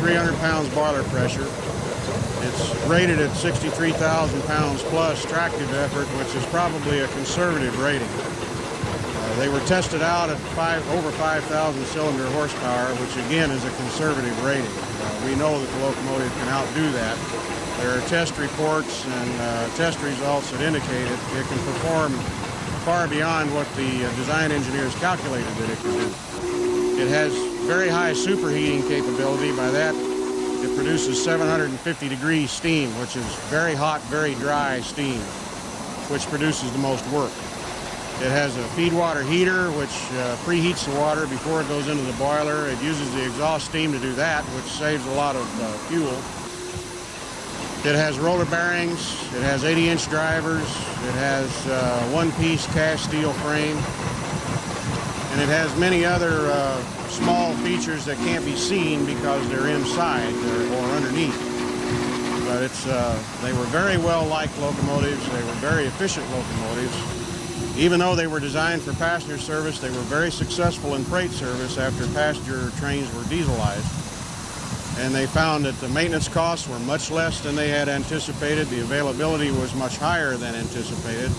300 pounds boiler pressure. It's rated at 63,000 pounds plus tractive effort, which is probably a conservative rating. Uh, they were tested out at five, over 5,000 cylinder horsepower, which again is a conservative rating. Uh, we know that the locomotive can outdo that. There are test reports and uh, test results that indicate it, it can perform far beyond what the uh, design engineers calculated that it could do. It has very high superheating capability. By that, it produces 750 degree steam, which is very hot, very dry steam, which produces the most work. It has a feed water heater, which uh, preheats the water before it goes into the boiler. It uses the exhaust steam to do that, which saves a lot of uh, fuel. It has roller bearings. It has 80-inch drivers. It has uh, one-piece cast steel frame. And it has many other uh, small features that can't be seen because they're inside or, underneath. But it's, uh, they were very well-liked locomotives. They were very efficient locomotives. Even though they were designed for passenger service, they were very successful in freight service after passenger trains were dieselized and they found that the maintenance costs were much less than they had anticipated. The availability was much higher than anticipated.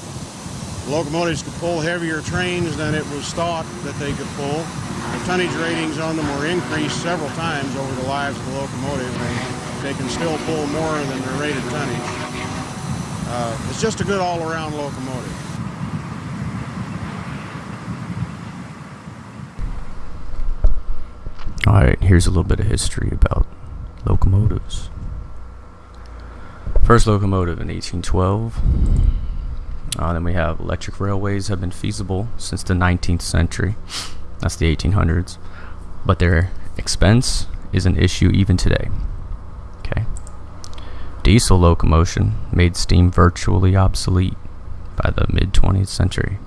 Locomotives could pull heavier trains than it was thought that they could pull. The tonnage ratings on them were increased several times over the lives of the locomotive, and they can still pull more than their rated tonnage. Uh, it's just a good all-around locomotive. Alright, here's a little bit of history about locomotives. First locomotive in 1812. Uh, then we have electric railways have been feasible since the 19th century. That's the 1800s. But their expense is an issue even today. Okay. Diesel locomotion made steam virtually obsolete by the mid 20th century.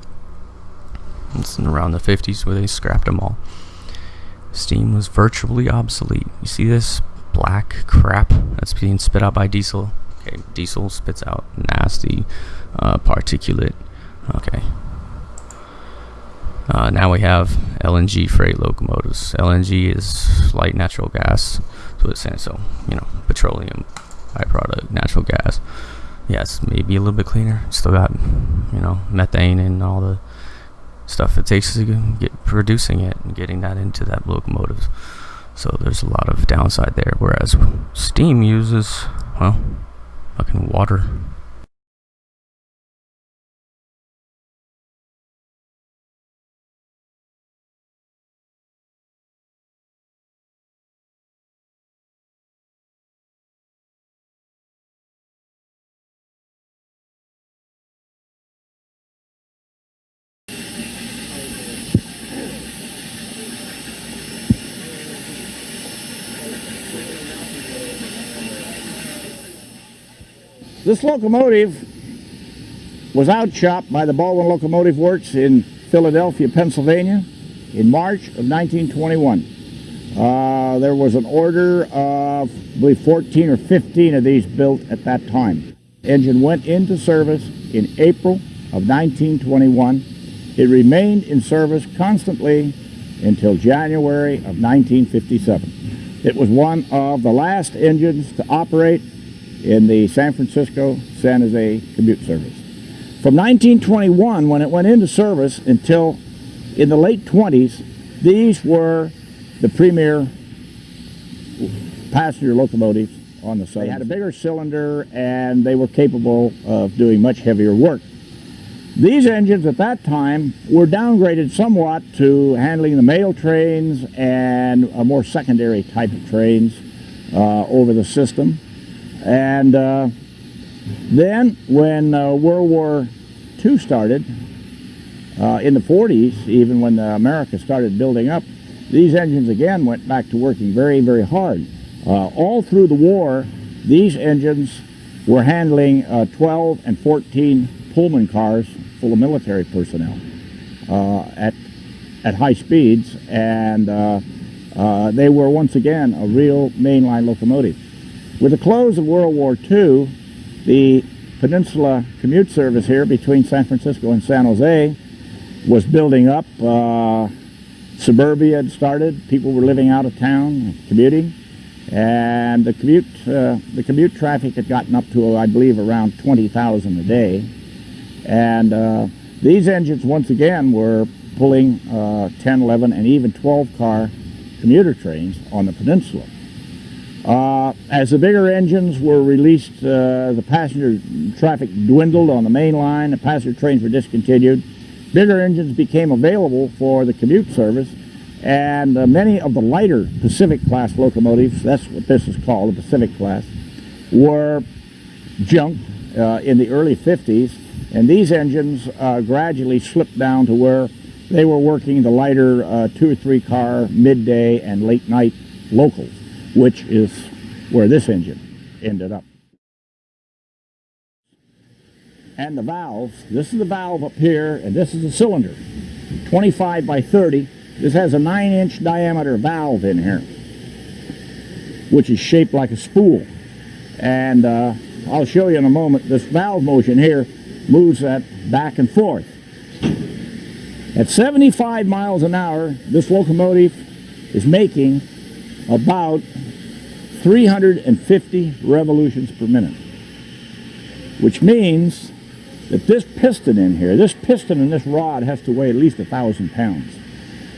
It's around the 50s where they scrapped them all. Steam was virtually obsolete. You see this black crap that's being spit out by diesel? Okay, diesel spits out nasty uh, particulate. Okay. Uh, now we have LNG freight locomotives. LNG is light natural gas. So it's saying so, you know, petroleum byproduct, natural gas. Yes, maybe a little bit cleaner. Still got, you know, methane and all the stuff it takes to get producing it and getting that into that locomotive. So there's a lot of downside there. Whereas steam uses, well, fucking water. This locomotive was outshopped by the Baldwin Locomotive Works in Philadelphia, Pennsylvania in March of 1921. Uh, there was an order of, I believe, 14 or 15 of these built at that time. Engine went into service in April of 1921. It remained in service constantly until January of 1957. It was one of the last engines to operate in the San Francisco San Jose commute service. From 1921, when it went into service, until in the late 20s, these were the premier passenger locomotives on the Southern. They had a bigger cylinder and they were capable of doing much heavier work. These engines at that time were downgraded somewhat to handling the mail trains and a more secondary type of trains uh, over the system. And uh, then when uh, World War II started, uh, in the 40s, even when America started building up, these engines again went back to working very, very hard. Uh, all through the war, these engines were handling uh, 12 and 14 Pullman cars full of military personnel uh, at, at high speeds, and they were once again a real mainline locomotive. With the close of World War II, the Peninsula commute service here between San Francisco and San Jose was building up. Uh, suburbia had started. People were living out of town, commuting. and the commute uh, the commute traffic had gotten up to I believe around 20,000 a day, and uh, these engines once again were pulling uh, 10, 11, and even 12 car commuter trains on the peninsula. Uh, as the bigger engines were released, uh, the passenger traffic dwindled on the main line, the passenger trains were discontinued. Bigger engines became available for the commute service, and uh, many of the lighter Pacific class locomotives, that's what this is called, the Pacific class, were junked uh, in the early 50s, and these engines uh, gradually slipped down to where they were working the lighter uh, two or three car midday and late night locals which is where this engine ended up. And the valves, this is the valve up here, and this is the cylinder, 25 by 30. This has a 9 inch diameter valve in here, which is shaped like a spool. And uh, I'll show you in a moment, this valve motion here moves that back and forth. At 75 miles an hour, this locomotive is making about 350 revolutions per minute, which means that this piston in here, this piston in this rod has to weigh at least a thousand pounds.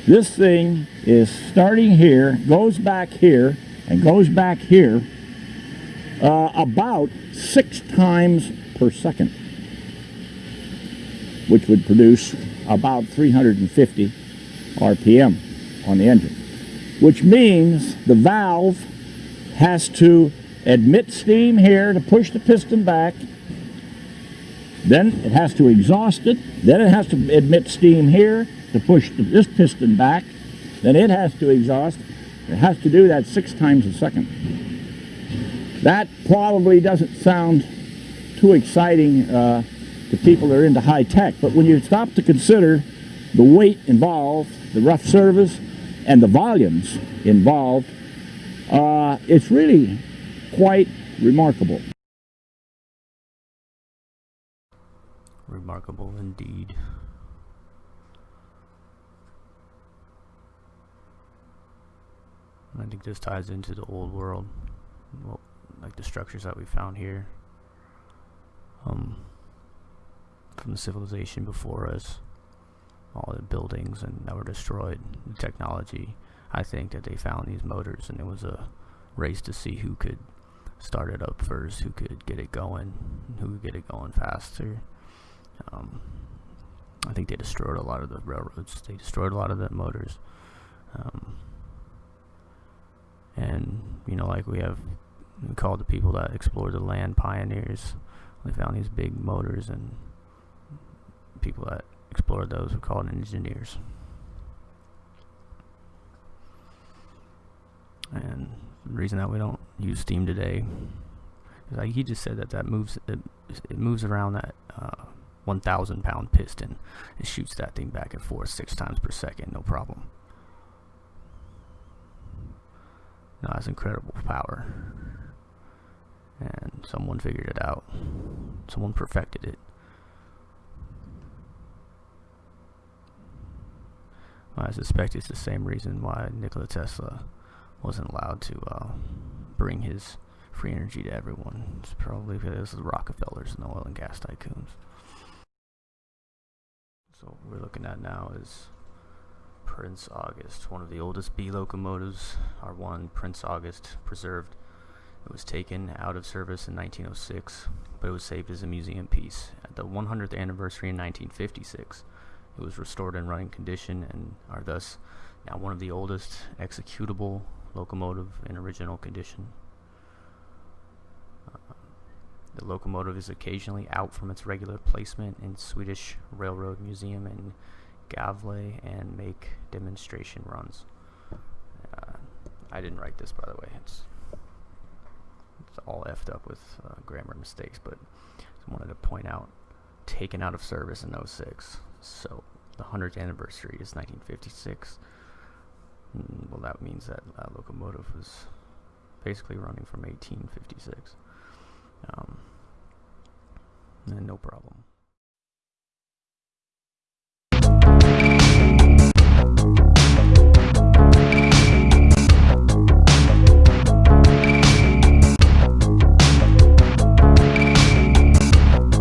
This thing is starting here, goes back here, and goes back here uh, about six times per second, which would produce about 350 RPM on the engine, which means the valve has to admit steam here to push the piston back. Then it has to exhaust it. Then it has to admit steam here to push the, this piston back. Then it has to exhaust. It has to do that six times a second. That probably doesn't sound too exciting uh, to people that are into high tech, but when you stop to consider the weight involved, the rough service, and the volumes involved, uh, it's really quite remarkable. Remarkable indeed. I think this ties into the old world, well, like the structures that we found here, um, from the civilization before us, all the buildings and that were destroyed, the technology I think that they found these motors and it was a race to see who could start it up first, who could get it going, who could get it going faster. Um, I think they destroyed a lot of the railroads. They destroyed a lot of the motors. Um, and, you know, like we have, we the people that explored the land pioneers. They found these big motors and people that explored those were called engineers. and the reason that we don't use steam today is like he just said that that moves it, it moves around that uh, 1,000 pound piston. It shoots that thing back and forth six times per second no problem. Now that's incredible power. And someone figured it out. Someone perfected it I suspect it's the same reason why Nikola Tesla wasn't allowed to uh, bring his free energy to everyone. It's probably because of the Rockefellers and the oil and gas tycoons. So what we're looking at now is Prince August, one of the oldest B locomotives, our one Prince August preserved. It was taken out of service in 1906, but it was saved as a museum piece. At the 100th anniversary in 1956, it was restored in running condition and are thus now one of the oldest executable locomotive in original condition. Uh, the locomotive is occasionally out from its regular placement in Swedish Railroad Museum in Gävle and make demonstration runs. Uh, I didn't write this, by the way. It's it's all effed up with uh, grammar mistakes, but I wanted to point out taken out of service in 06. So 100th anniversary is 1956. Mm, well, that means that that locomotive was basically running from 1856. Um, and no problem.